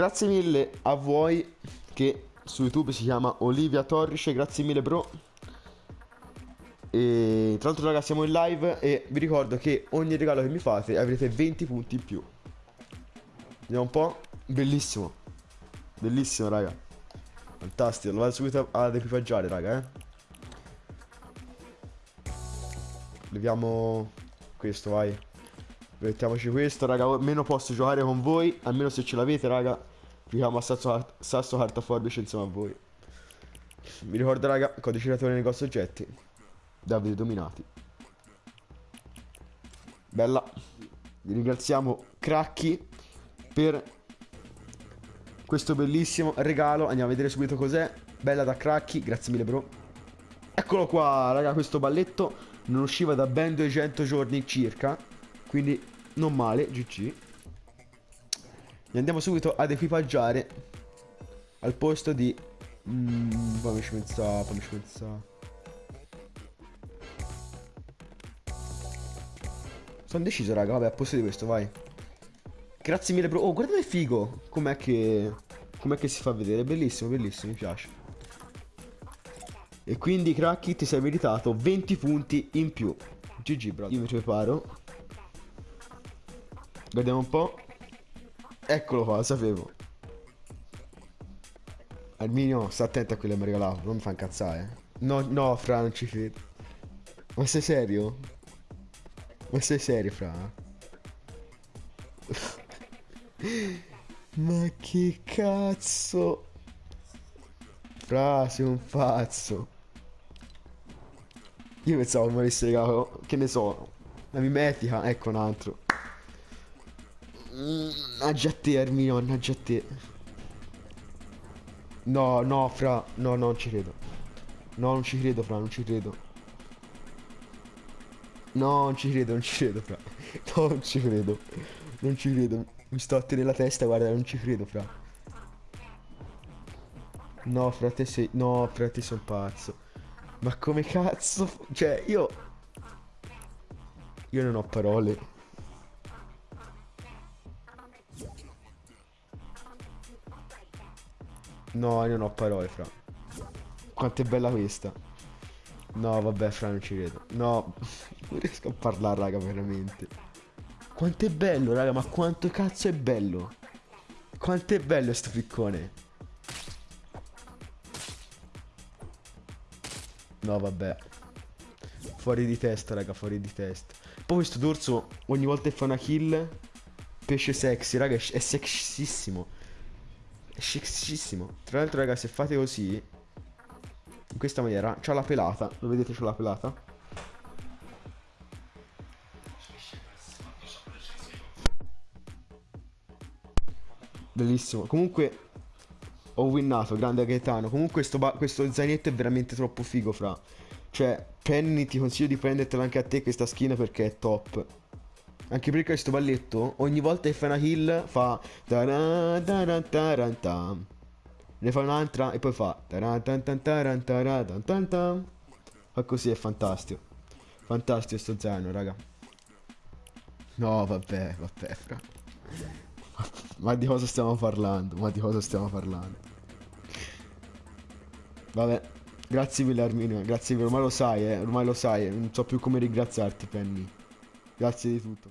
grazie mille a voi che su YouTube si chiama Olivia Torrice, grazie mille bro. E tra l'altro raga siamo in live e vi ricordo che ogni regalo che mi fate avrete 20 punti in più. Vediamo un po'. Bellissimo. Bellissimo raga. Fantastico, lo vado subito ad equipaggiare raga eh. Leviamo questo vai. Mettiamoci questo raga, almeno posso giocare con voi, almeno se ce l'avete raga. Giochiamo a sasso, sasso carta forbice insieme a voi. Vi ricordo raga, codice creatore negozio oggetti. Davide Dominati. Bella. Vi ringraziamo Cracchi per questo bellissimo regalo. Andiamo a vedere subito cos'è. Bella da Cracchi, grazie mille bro. Eccolo qua, raga, questo balletto non usciva da ben 200 giorni circa. Quindi non male, GG. E andiamo subito ad equipaggiare al posto di... Mm, fammi pensare, fammi pensare. Sono deciso, raga. Vabbè, a posto di questo, vai. Grazie mille, bro. Oh, guarda che figo. Com'è che... Com'è che si fa vedere? Bellissimo, bellissimo, mi piace. E quindi, Cracky, ti sei meritato 20 punti in più. GG, bro. Io mi preparo. Guardiamo un po'. Eccolo qua, lo sapevo. Arminio, sta attento a quello che mi ha regalato. Non mi fa incazzare. No, no, Fra, non ci credo. Ma sei serio? Ma sei serio, Fra? Ma che cazzo? Fra, sei un pazzo. Io pensavo mi avesse regalato, che ne so, la mimetica, ecco un altro. Mannaggia te, Armino, mannaggia te. No, no, fra, no, non ci credo. No, non ci credo, fra, non ci credo. No, non ci credo, non ci credo, fra. No, non ci credo. Non ci credo. Mi sto a tenere la testa, guarda, non ci credo, fra. No, fra te sei... No, fra te un pazzo. Ma come cazzo... Cioè, io... Io non ho parole. No, io non ho parole, fra. Quanto è bella questa. No, vabbè, fra, non ci credo. No, non riesco a parlare, raga, veramente. Quanto è bello, raga, ma quanto cazzo è bello. Quanto è bello sto piccone. No, vabbè. Fuori di testa, raga, fuori di testa. Poi questo dorso, ogni volta che fa una kill, pesce sexy, raga, è sexissimo. È sexissimo. Tra l'altro, raga, se fate così, in questa maniera c'ha la pelata. Lo vedete c'ha la pelata? Bellissimo. Comunque ho winnato grande Gaetano. Comunque questo zainetto è veramente troppo figo fra. Cioè Penny ti consiglio di prendertela anche a te questa skin perché è top anche perché questo balletto ogni volta che fa una kill fa ne fa un'altra e poi fa fa così è fantastico. Fantastico sto zaino raga. No vabbè vabbè fra. Ma di cosa stiamo parlando? Ma di cosa stiamo parlando? Vabbè grazie mille Arminio grazie mille. Ormai lo sai eh ormai lo sai non so più come ringraziarti Penny grazie di tutto